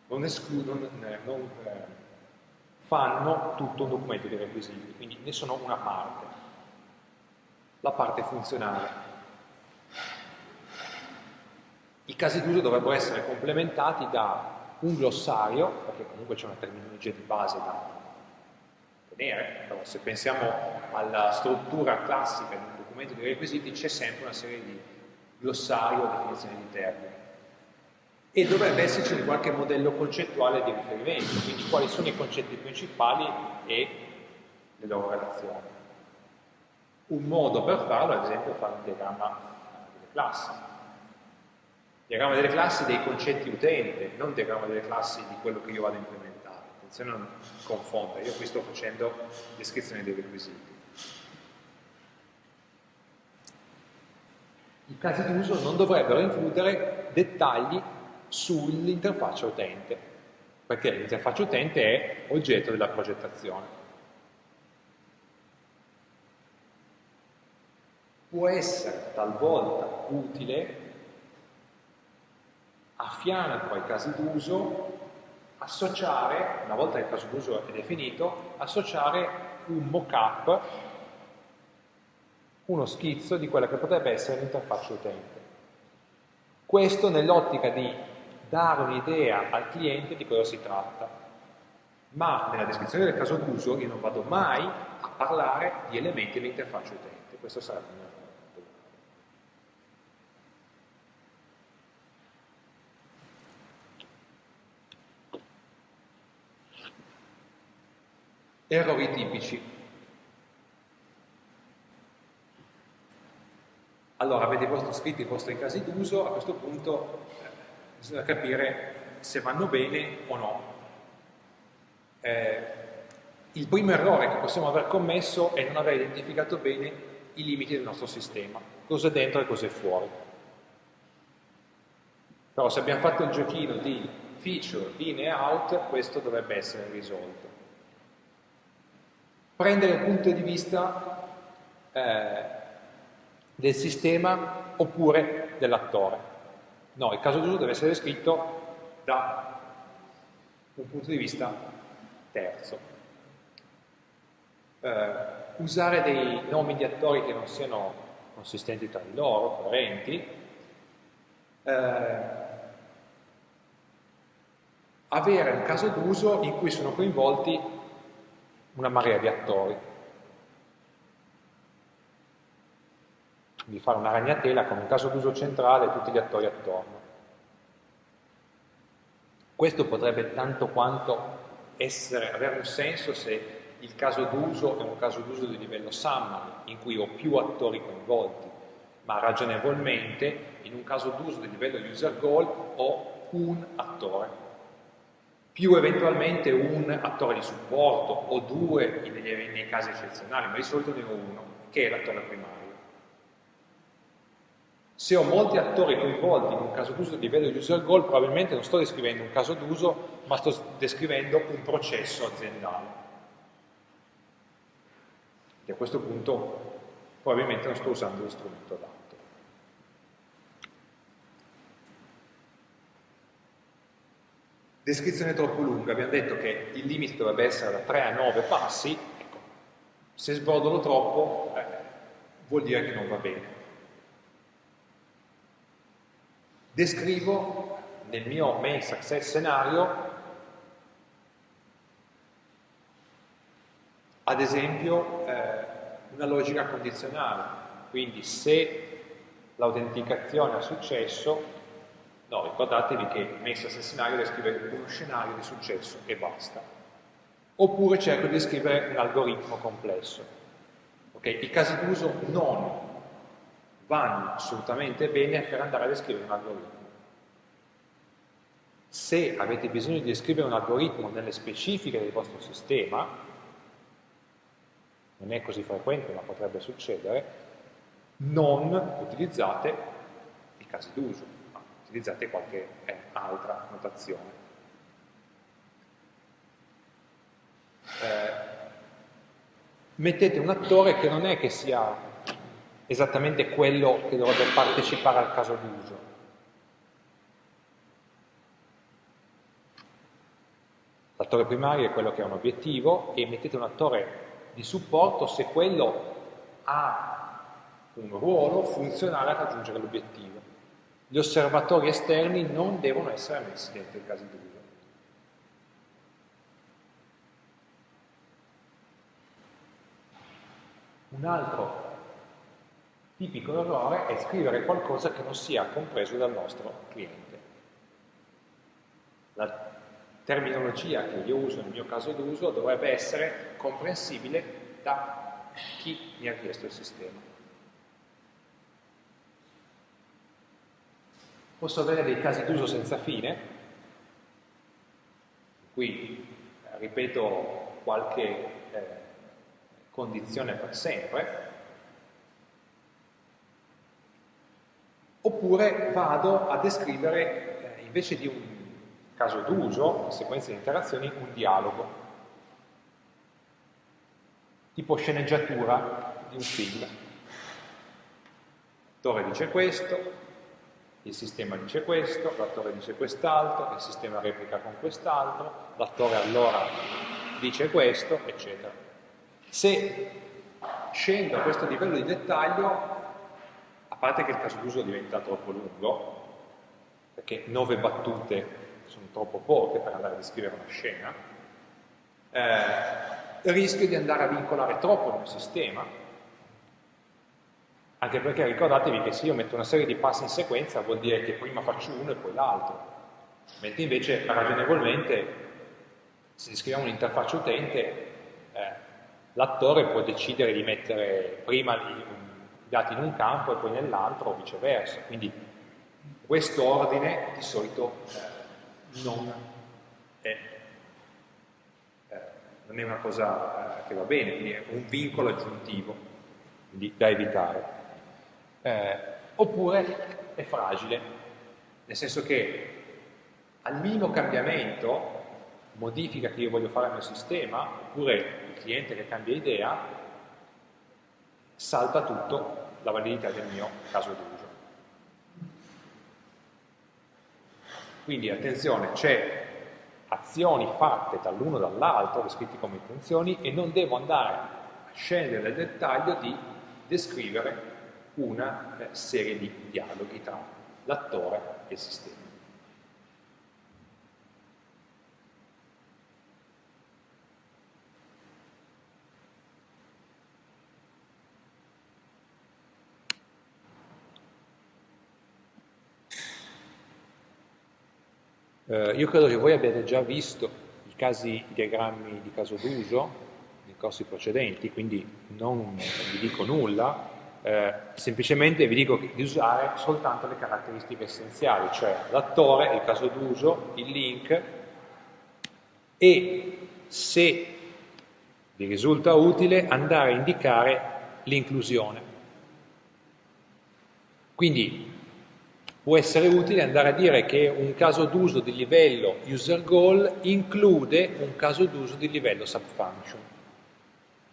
non escludono, eh, non eh, fanno tutto un documento di requisiti, quindi ne sono una parte, la parte funzionale. I casi d'uso dovrebbero essere complementati da un glossario, perché comunque c'è una terminologia di base da tenere, allora, se pensiamo alla struttura classica di un documento di requisiti c'è sempre una serie di glossario o definizione di termini. E dovrebbe esserci un qualche modello concettuale di riferimento, quindi quali sono i concetti principali e le loro relazioni. Un modo per farlo, ad esempio, è fare un diagramma delle classi. Diagramma delle classi dei concetti utente, non diagramma delle classi di quello che io vado a implementare. Attenzione a non confondere, io qui sto facendo descrizione dei requisiti. I casi d'uso non dovrebbero includere dettagli sull'interfaccia utente, perché l'interfaccia utente è oggetto della progettazione. Può essere talvolta utile a fianco ai casi d'uso associare, una volta che il caso d'uso è definito, associare un mock-up uno schizzo di quella che potrebbe essere l'interfaccia utente. Questo nell'ottica di dare un'idea al cliente di cosa si tratta, ma nella descrizione del caso d'uso io non vado mai a parlare di elementi dell'interfaccia utente, questo sarebbe un errore. Errori tipici. Allora avete scritto i vostri casi d'uso, a questo punto eh, bisogna capire se vanno bene o no. eh, il primo errore che possiamo aver commesso è non aver identificato bene i limiti del nostro sistema, cosa è dentro e cosa è fuori. Però se abbiamo fatto il giochino di feature in e out, questo dovrebbe essere risolto. Prendere il punto di vista eh, del sistema oppure dell'attore. No, il caso d'uso deve essere descritto da un punto di vista terzo. Eh, usare dei nomi di attori che non siano consistenti tra di loro, coerenti, eh, avere un caso d'uso in cui sono coinvolti una marea di attori. Quindi fare una ragnatela con un caso d'uso centrale e tutti gli attori attorno. Questo potrebbe tanto quanto essere, avere un senso se il caso d'uso è un caso d'uso di livello summary, in cui ho più attori coinvolti, ma ragionevolmente in un caso d'uso di livello user goal ho un attore più eventualmente un attore di supporto o due nei, nei casi eccezionali, ma di solito ne ho uno, che è l'attore primario. Se ho molti attori coinvolti in un caso d'uso di livello user goal, probabilmente non sto descrivendo un caso d'uso, ma sto descrivendo un processo aziendale. E a questo punto probabilmente non sto usando lo strumento adatto. Descrizione troppo lunga, abbiamo detto che il limite dovrebbe essere da 3 a 9 passi, ecco, se sbordolo troppo eh, vuol dire che non va bene. Descrivo nel mio main success scenario, ad esempio, eh, una logica condizionale, quindi se l'autenticazione ha successo, No, ricordatevi che messa sul scenario descrive uno scenario di successo e basta. Oppure cerco di scrivere un algoritmo complesso. Okay? I casi d'uso non vanno assolutamente bene per andare a descrivere un algoritmo. Se avete bisogno di descrivere un algoritmo nelle specifiche del vostro sistema, non è così frequente ma potrebbe succedere, non utilizzate i casi d'uso utilizzate qualche eh, altra notazione. Eh, mettete un attore che non è che sia esattamente quello che dovrebbe partecipare al caso d'uso. L'attore primario è quello che ha un obiettivo e mettete un attore di supporto se quello ha un ruolo funzionale a raggiungere l'obiettivo. Gli osservatori esterni non devono essere messi dentro i casi d'uso. Un altro tipico errore è scrivere qualcosa che non sia compreso dal nostro cliente. La terminologia che io uso nel mio caso d'uso dovrebbe essere comprensibile da chi mi ha chiesto il sistema. Posso avere dei casi d'uso senza fine, qui ripeto qualche eh, condizione per sempre, oppure vado a descrivere, eh, invece di un caso d'uso, una sequenza di interazioni, un dialogo, tipo sceneggiatura di un film. L'attore dice questo, il sistema dice questo, l'attore dice quest'altro, il sistema replica con quest'altro, l'attore allora dice questo, eccetera. Se scendo a questo livello di dettaglio, parte che il caso d'uso diventa troppo lungo, perché nove battute sono troppo poche per andare a descrivere una scena, eh, rischio di andare a vincolare troppo mio sistema, anche perché ricordatevi che se io metto una serie di passi in sequenza vuol dire che prima faccio uno e poi l'altro, mentre invece ragionevolmente se descriviamo un'interfaccia utente eh, l'attore può decidere di mettere prima dati in un campo e poi nell'altro o viceversa, quindi questo ordine di solito eh, non è eh, non è una cosa eh, che va bene, quindi è un vincolo aggiuntivo quindi da evitare. Eh, oppure è fragile, nel senso che al minimo cambiamento, modifica che io voglio fare al mio sistema, oppure il cliente che cambia idea, salta tutto la validità del mio caso d'uso. Quindi attenzione, c'è azioni fatte dall'uno dall'altro, descritti come intenzioni, e non devo andare a scendere nel dettaglio di descrivere una eh, serie di dialoghi tra l'attore e il sistema. Eh, io credo che voi abbiate già visto i casi, i diagrammi di caso d'uso nei corsi precedenti, quindi non vi dico nulla, eh, semplicemente vi dico di usare soltanto le caratteristiche essenziali, cioè l'attore, il caso d'uso, il link e se vi risulta utile andare a indicare l'inclusione. Quindi può essere utile andare a dire che un caso d'uso di livello user goal include un caso d'uso di livello subfunction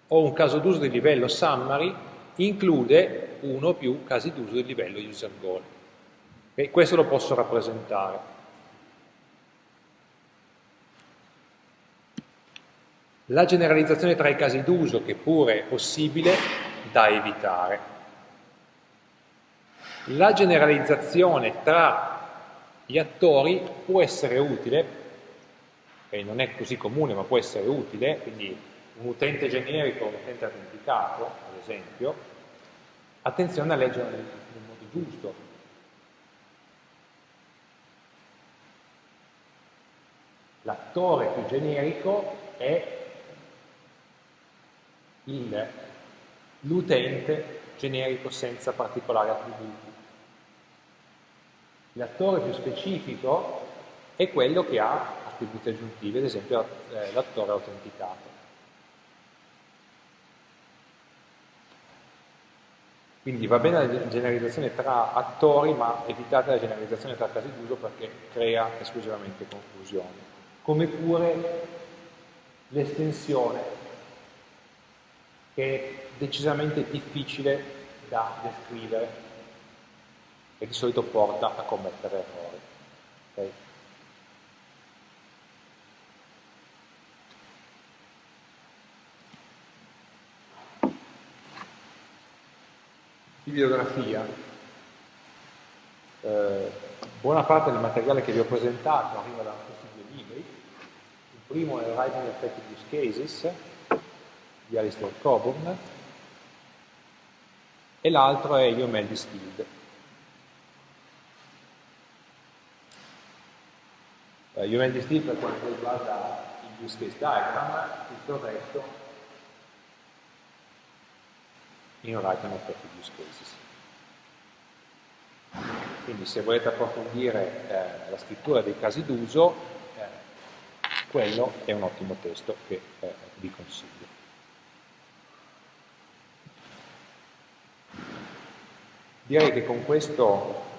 o un caso d'uso di livello summary include uno o più casi d'uso di livello user goal. E questo lo posso rappresentare. La generalizzazione tra i casi d'uso, che pure è possibile, da evitare. La generalizzazione tra gli attori può essere utile, e non è così comune ma può essere utile, quindi un utente generico, un utente autenticato, ad esempio, attenzione a leggere nel, nel modo giusto. L'attore più generico è l'utente generico senza particolari attributi. L'attore più specifico è quello che ha attributi aggiuntivi, ad esempio eh, l'attore autenticato. Quindi va bene la generalizzazione tra attori, ma evitate la generalizzazione tra casi d'uso perché crea esclusivamente confusione. Come pure l'estensione, che è decisamente difficile da descrivere e di solito porta a commettere errori. Okay? Bibliografia. Eh, buona parte del materiale che vi ho presentato arriva da questi due libri. Il primo è Writing Effective Use Cases di Alistair Coburn e l'altro è UML Distilled eh, UML Distill per quanto riguarda il use case diagram, tutto il resto in writing effective use cases. Quindi se volete approfondire eh, la scrittura dei casi d'uso, eh, quello è un ottimo testo che eh, vi consiglio. Direi che con questo